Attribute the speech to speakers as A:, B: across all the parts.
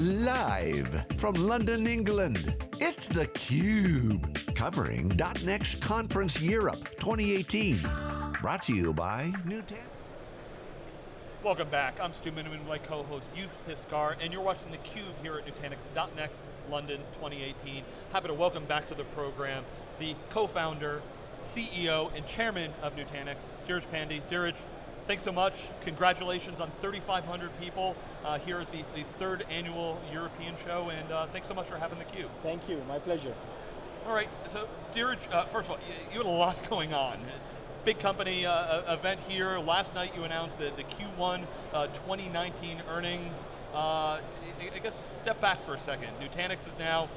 A: Live from London, England, it's theCUBE. Covering .next Conference Europe 2018. Brought to you by Nutanix.
B: Welcome back, I'm Stu Miniman, my co-host Joep Piscaer, and you're watching theCUBE here at Nutanix .next London 2018. Happy to welcome back to the program the co-founder, CEO, and chairman of Nutanix, Dheeraj Pandey. Dheeraj, thanks so much. Congratulations on 3,500 people uh, here at the, the, third annual European show, and uh, thanks so much for having the theCUBE.
C: Thank you, my pleasure.
B: All right, so Dheeraj, uh, first of all, you, you had a lot going on. Big company uh, event here. Last night you announced the, the Q1 uh, 2019 earnings. Uh, I guess step back for a second. Nutanix is now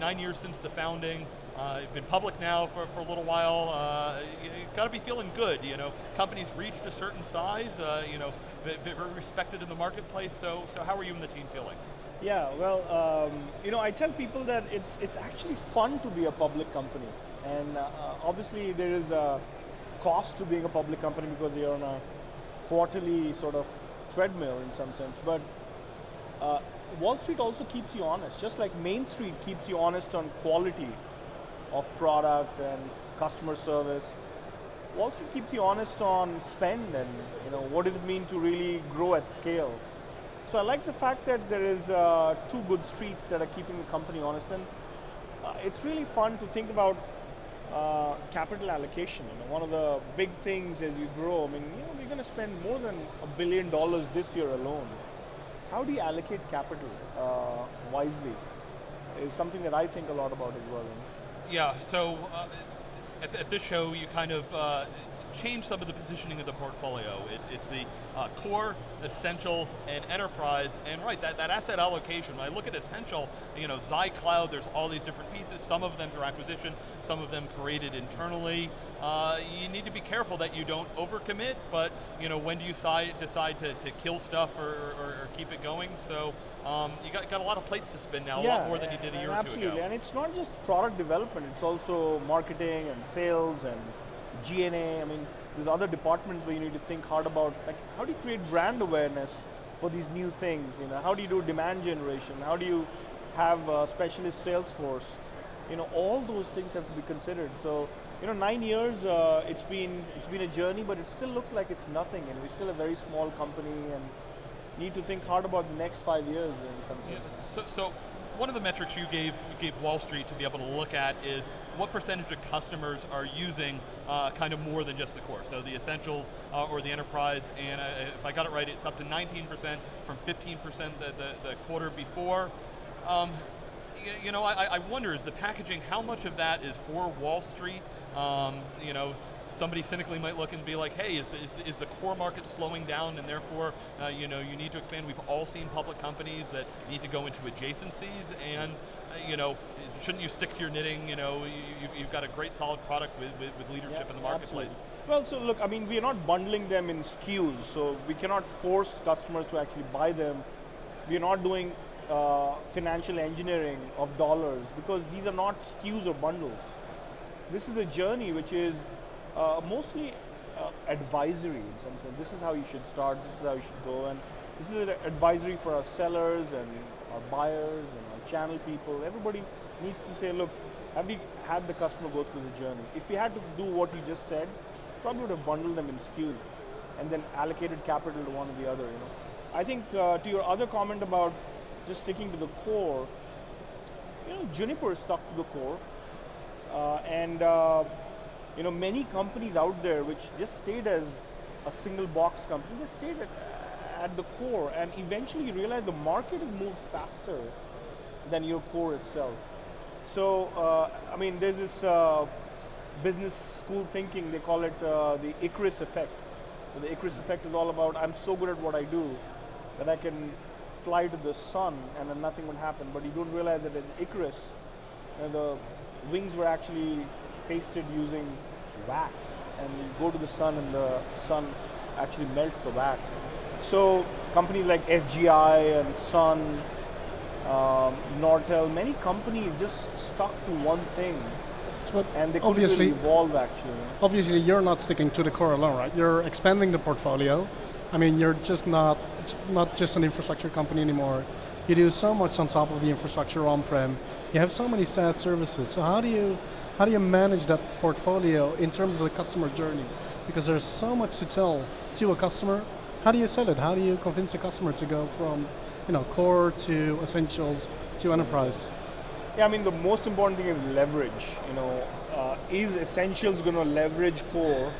B: nine years since the founding. Uh, been public now for, for a little while. Uh, you, have got to be feeling good. You know, companies reached a certain size. Uh, you know, very respected in the marketplace. So, so how are you and the team feeling?
C: Yeah, well, um, you know, I tell people that it's it's actually fun to be a public company, and uh, obviously there is a cost to being a public company because you're on a quarterly sort of treadmill in some sense, but. Uh, Wall Street also keeps you honest, just like Main Street keeps you honest on quality of product and customer service. Street keeps you honest on spend and you know what does it mean to really grow at scale. So I like the fact that there is uh, two good streets that are keeping the company honest and uh, it's really fun to think about uh, capital allocation. You know, one of the big things as you grow, I mean, you know, we're going to spend more than a billion dollars this year alone. How do you allocate capital uh, wisely? Is something that I think a lot about as well.
B: Yeah, so uh, at, at, this show you kind of uh, change some of the positioning of the portfolio. It's, it's the uh, core, essentials, and enterprise, and right, that, that asset allocation, when I look at essential, you know, Xi Cloud, there's all these different pieces, some of them through acquisition, some of them created internally. Uh, you need to be careful that you don't overcommit, but you know, when do you decide, decide to, to kill stuff or, or, or keep it going? So um, you got, got a lot of plates to spin now,
C: yeah,
B: a lot more than you did a year
C: or two
B: ago.
C: Absolutely, and it's not just product development, it's also marketing and sales and G&A, I mean, there's other departments where you need to think hard about, like, how do you create brand awareness for these new things? You know, how do you do demand generation? How do you have a specialist sales force? You know, all those things have to be considered. So, you know, nine years, uh, it's been it's been a journey, but it still looks like it's nothing, and we're still a very small company, and need to think hard about the next five years in some sense.
B: Yeah, so, so one of the metrics you gave, gave Wall Street to be able to look at is what percentage of customers are using uh, kind of more than just the core. So the essentials uh, or the enterprise, and uh, if I got it right, it's up to 19% from 15% the, the, the, quarter before. Um, you, know, I, I, wonder, is the packaging, how much of that is for Wall Street? Um, you know, somebody cynically might look and be like, hey, is the, is the, is the core market slowing down and therefore uh, you, know, you need to expand? We've all seen public companies that need to go into adjacencies and uh, you know, shouldn't you stick to your knitting? You know, you, have got a great solid product with, with, with leadership yeah, in the marketplace.
C: Absolutely. Well, so look, I mean, we're not bundling them in SKUs, so we cannot force customers to actually buy them. We're not doing uh, financial engineering of dollars because these are not SKUs or bundles. This is a journey which is uh, mostly uh, advisory in some sense. This is how you should start, this is how you should go, and this is an advisory for our sellers and our buyers and our channel people. Everybody needs to say, look, have we had the customer go through the journey? If we had to do what you just said, probably would have bundled them in SKUs and then allocated capital to one or the other. You know, I think uh, to your other comment about just sticking to the core, you know, Juniper stuck to the core, uh, and uh, you know, many companies out there which just stayed as a single box company, they stayed at, at the core and eventually you realize the market has moved faster than your core itself. So, uh, I mean, there's this uh, business school thinking, they call it uh, the Icarus effect. The Icarus effect is all about, I'm so good at what I do that I can fly to the sun and then nothing would happen, but you don't realize that in Icarus, the wings were actually pasted using wax. And you go to the sun and the sun actually melts the wax. So companies like SGI and Sun, um, Nortel, many companies just stuck to one thing
D: but
C: and they
D: obviously
C: evolve actually.
D: Obviously, you're not sticking to the core alone, right? You're expanding the portfolio. I mean, you're just not not just an infrastructure company anymore. You do so much on top of the infrastructure on-prem. You have so many SaaS services. So how do you how do you manage that portfolio in terms of the customer journey? Because there's so much to tell to a customer. How do you sell it? How do you convince a customer to go from you know, core to essentials to enterprise?
C: Yeah, I mean the most important thing is leverage. You know, uh, is essentials going to leverage core,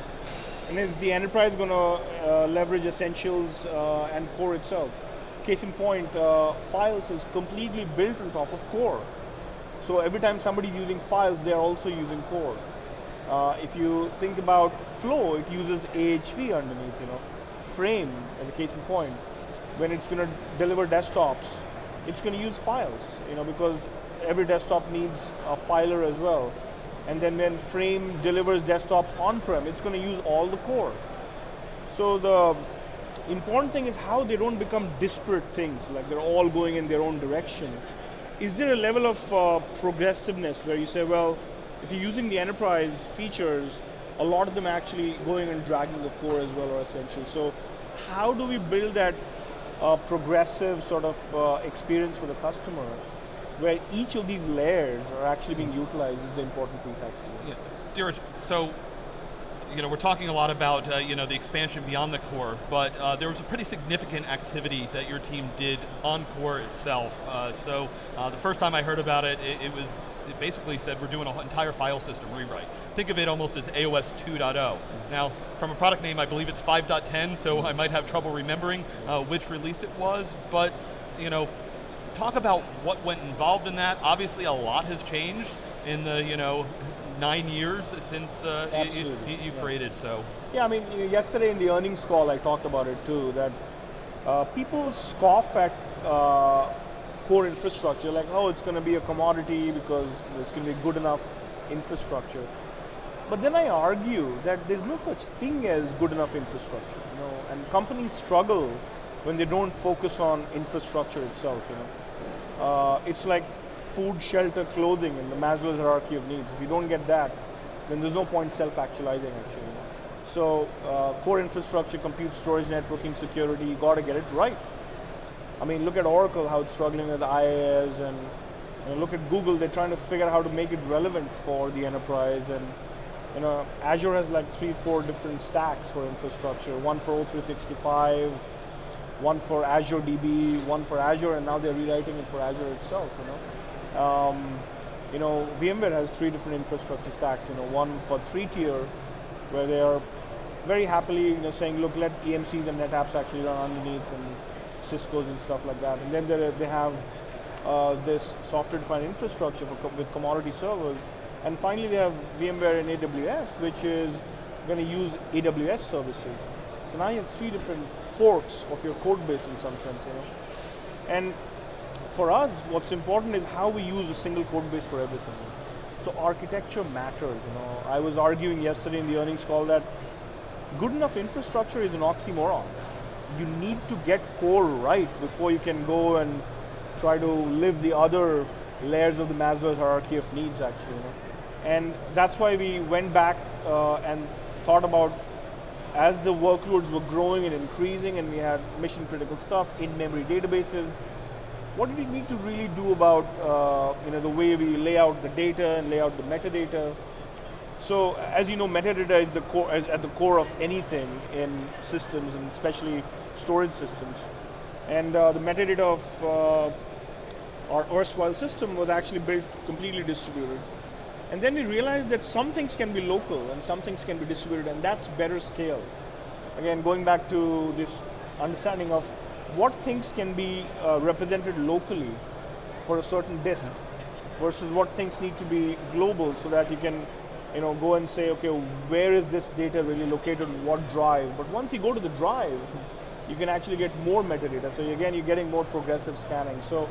C: and is the enterprise going to uh, leverage essentials uh, and core itself? Case in point, uh, files is completely built on top of core. So every time somebody's using files, they're also using core. Uh, if you think about flow, it uses AHV underneath. You know, frame as a case in point when it's going to deliver desktops, it's going to use files, you know, because every desktop needs a filer as well. And then when Frame delivers desktops on-prem, it's going to use all the core. So the important thing is how they don't become disparate things, like they're all going in their own direction. Is there a level of uh, progressiveness where you say, well, if you're using the enterprise features, a lot of them actually going and dragging the core as well or essential. So how do we build that uh, progressive sort of uh, experience for the customer where each of these layers are actually being utilized is the important piece actually.
B: Yeah. Dheeraj, so you know, we're talking a lot about uh, you know, the expansion beyond the core, but uh, there was a pretty significant activity that your team did on core itself. Uh, so uh, the first time I heard about it, it, it was it basically said we're doing an entire file system rewrite. Think of it almost as AOS 2.0. Mm-hmm. Now, from a product name, I believe it's 5.10, so I might have trouble remembering uh, which release it was, but you know, talk about what went involved in that. Obviously, a lot has changed in the you know nine years since uh, you, you, you yeah. created. So
C: yeah, I mean, you know, yesterday in the earnings call, I talked about it too. That uh, people scoff at uh, core infrastructure, like, oh, it's going to be a commodity because it's going to be good enough infrastructure. But then I argue that there's no such thing as good enough infrastructure, you know, and companies struggle when they don't focus on infrastructure itself, you know. Uh, it's like food, shelter, clothing in the Maslow's hierarchy of needs. If you don't get that, then there's no point self-actualizing actually. So uh, core infrastructure, compute, storage, networking, security, you got to get it right. I mean, look at Oracle, how it's struggling with IaaS, and you know, look at Google, they're trying to figure out how to make it relevant for the enterprise. And you know, Azure has like three, four different stacks for infrastructure, one for O365, one for Azure DB, one for Azure, and now they're rewriting it for Azure itself, you know. Um, you know, VMware has three different infrastructure stacks, you know, one for three tier, where they are very happily you know, saying, look, let EMCs and NetApps actually run underneath, and Cisco's and stuff like that. And then they have uh, this software-defined infrastructure co with commodity servers. And finally, they have VMware in AWS, which is going to use AWS services. So now you have three different forks of your code base in some sense, you know. And for us, what's important is how we use a single code base for everything. So architecture matters, you know. I was arguing yesterday in the earnings call that good enough infrastructure is an oxymoron you need to get core right before you can go and try to live the other layers of the Maslow's hierarchy of needs actually. You know? And that's why we went back uh, and thought about as the workloads were growing and increasing and we had mission critical stuff in memory databases, what do we need to really do about uh, you know, the way we lay out the data and lay out the metadata? So as you know, metadata is the core, at the core of anything in systems and especially storage systems. And uh, the metadata of uh, our erstwhile system was actually built completely distributed. And then we realized that some things can be local and some things can be distributed and that's better scale. Again, going back to this understanding of what things can be uh, represented locally for a certain disk versus what things need to be global so that you can you know, go and say, okay, where is this data really located, what drive? But once you go to the drive, you can actually get more metadata. So again, you're getting more progressive scanning. So,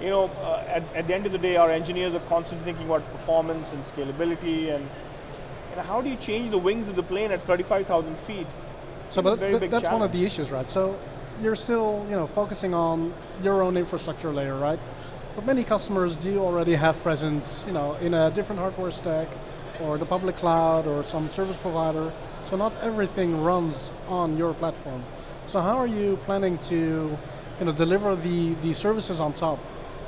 C: you know, uh, at, at, the end of the day, our engineers are constantly thinking about performance and scalability and you know, how do you change the wings of the plane at 35,000 feet?
D: So but th that's challenge. one of the issues, right? So you're still, you know, focusing on your own infrastructure layer, right? but many customers do already have presence you know, in a different hardware stack, or the public cloud, or some service provider, so not everything runs on your platform. So how are you planning to you know, deliver the, the services on top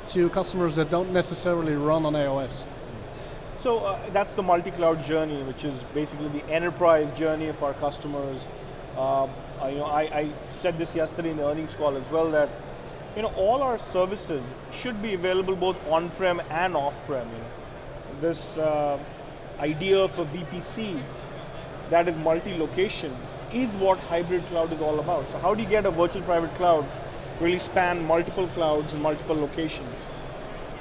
D: to customers that don't necessarily run on AOS?
C: So uh, that's the multi-cloud journey, which is basically the enterprise journey of our customers. Uh, I, you know, I, I, said this yesterday in the earnings call as well that you know all our services should be available both on-prem and off-prem. You know. This uh, idea of a VPC that is multi-location is what hybrid cloud is all about. So how do you get a virtual private cloud really span multiple clouds and multiple locations?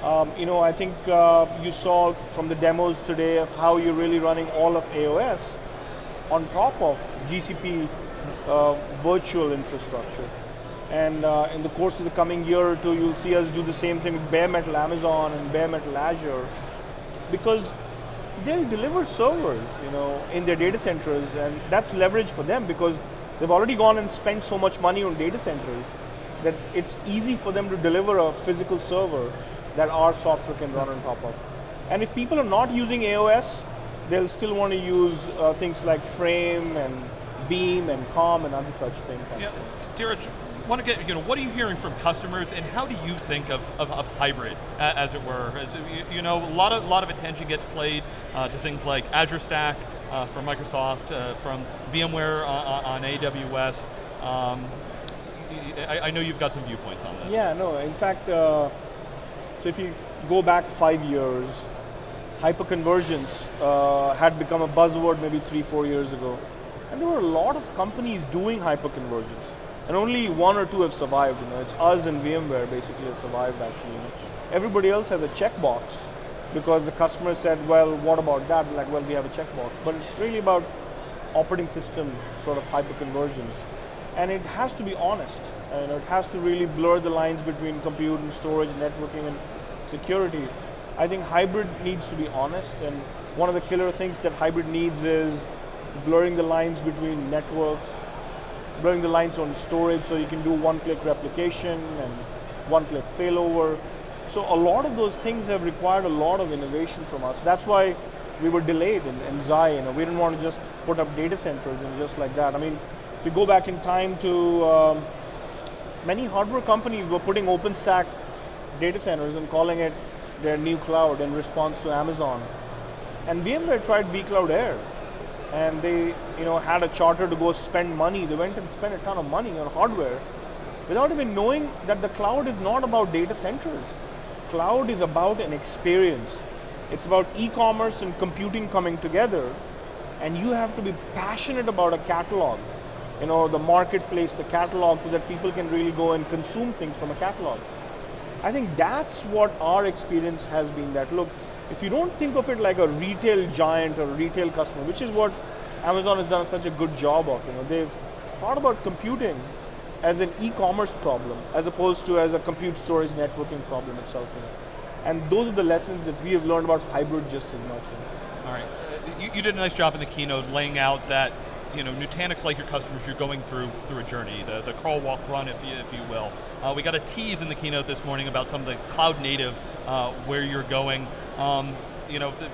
C: Um, you know, I think uh, you saw from the demos today of how you're really running all of AOS on top of GCP uh, virtual infrastructure. And uh, in the course of the coming year or two, you'll see us do the same thing with bare metal Amazon and bare metal Azure, because they'll deliver servers, you know, in their data centers, and that's leverage for them because they've already gone and spent so much money on data centers that it's easy for them to deliver a physical server that our software can run on top of. And if people are not using AOS, they'll still want to use uh, things like Frame and Beam and Calm and other such things.
B: Yeah, want to get, you know, what are you hearing from customers and how do you think of, of, of hybrid, uh, as it were? As, you, know, a lot of, lot of attention gets played uh, to things like Azure Stack uh, from Microsoft, uh, from VMware uh, on AWS. Um, I, I, know you've got some viewpoints on this.
C: Yeah, no, in fact, uh, so if you go back five years, hyperconvergence uh, had become a buzzword maybe three, four years ago. And there were a lot of companies doing hyperconvergence. And only one or two have survived. You know, it's us and VMware basically have survived actually. You know. Everybody else has a checkbox because the customer said, well, what about that? Like, well, we have a checkbox. But it's really about operating system sort of hyperconvergence and it has to be honest. And it has to really blur the lines between compute and storage, networking and security. I think hybrid needs to be honest, and one of the killer things that hybrid needs is blurring the lines between networks, blurring the lines on storage so you can do one-click replication and one-click failover. So a lot of those things have required a lot of innovation from us. That's why we were delayed in, in Xi. You know, we didn't want to just put up data centers and just like that. I mean, you go back in time to um, many hardware companies were putting OpenStack data centers and calling it their new cloud in response to Amazon. And VMware tried vCloud Air and they you know, had a charter to go spend money. They went and spent a ton of money on hardware without even knowing that the cloud is not about data centers. Cloud is about an experience. It's about e-commerce and computing coming together and you have to be passionate about a catalog you know, the marketplace, the catalog, so that people can really go and consume things from a catalog. I think that's what our experience has been that, look, if you don't think of it like a retail giant or a retail customer, which is what Amazon has done such a good job of, you know, they've thought about computing as an e-commerce problem, as opposed to as a compute storage networking problem itself. You know. And those are the lessons that we have learned about hybrid just as much. You know.
B: All right, you, you did a nice job in the keynote laying out that you know, Nutanix, like your customers, you're going through through a journey, the, the crawl, walk, run, if you, if you will. Uh, we got a tease in the keynote this morning about some of the cloud native, uh, where you're going. Um, you know, the,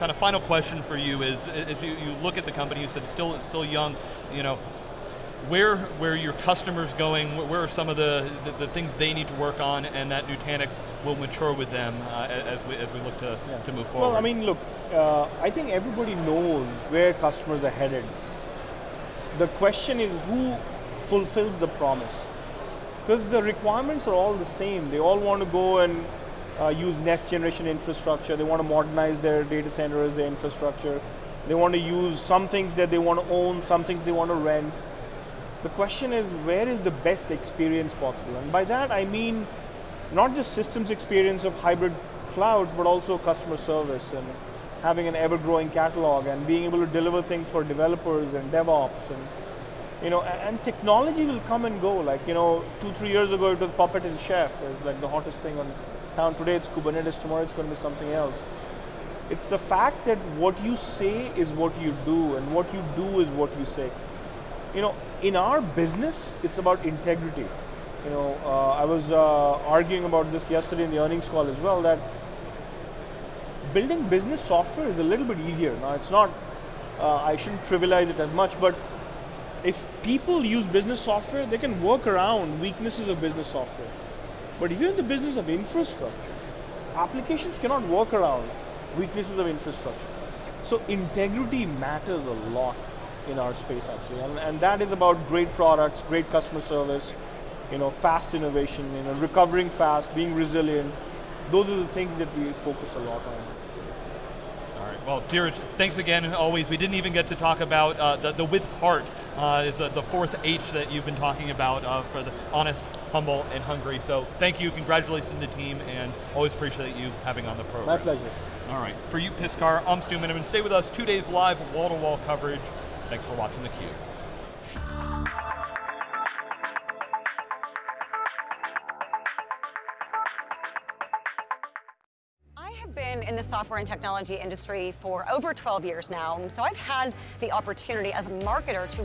B: kind of final question for you is, if you, you look at the company, you said still, still young, you know, where where your customers going, where are some of the, the, the, things they need to work on and that Nutanix will mature with them uh, as, we, as we look to, yeah. to move forward?
C: Well, I mean, look, uh, I think everybody knows where customers are headed the question is who fulfills the promise? Because the requirements are all the same. They all want to go and uh, use next generation infrastructure. They want to modernize their data centers, their infrastructure. They want to use some things that they want to own, some things they want to rent. The question is, where is the best experience possible? And by that I mean, not just systems experience of hybrid clouds, but also customer service and having an ever-growing catalog and being able to deliver things for developers and DevOps and you know, and technology will come and go. Like, you know, two, three years ago it was Puppet and Chef, it was like the hottest thing on town. Today it's Kubernetes, tomorrow it's going to be something else. It's the fact that what you say is what you do, and what you do is what you say. You know, in our business, it's about integrity. You know, uh, I was uh, arguing about this yesterday in the earnings call as well that building business software is a little bit easier. Now, it's not, uh, I shouldn't trivialize it as much, but if people use business software, they can work around weaknesses of business software. But if you're in the business of infrastructure, applications cannot work around weaknesses of infrastructure. So integrity matters a lot in our space actually, and, and that is about great products, great customer service, you know, fast innovation, you know, recovering fast, being resilient. Those are the things that we focus a lot on.
B: Well, Dheeraj, thanks again, always. We didn't even get to talk about uh, the, the with heart, uh, the, the fourth H that you've been talking about uh, for the honest, humble, and hungry. So thank you, congratulations to the team, and always appreciate you having on the program.
C: My pleasure.
B: All right, for you, Piscaer, I'm Stu Miniman. Stay with us, two days live, wall-to-wall -wall coverage. Thanks for watching theCUBE.
E: Software and technology industry for over 12 years now, so I've had the opportunity as a marketer to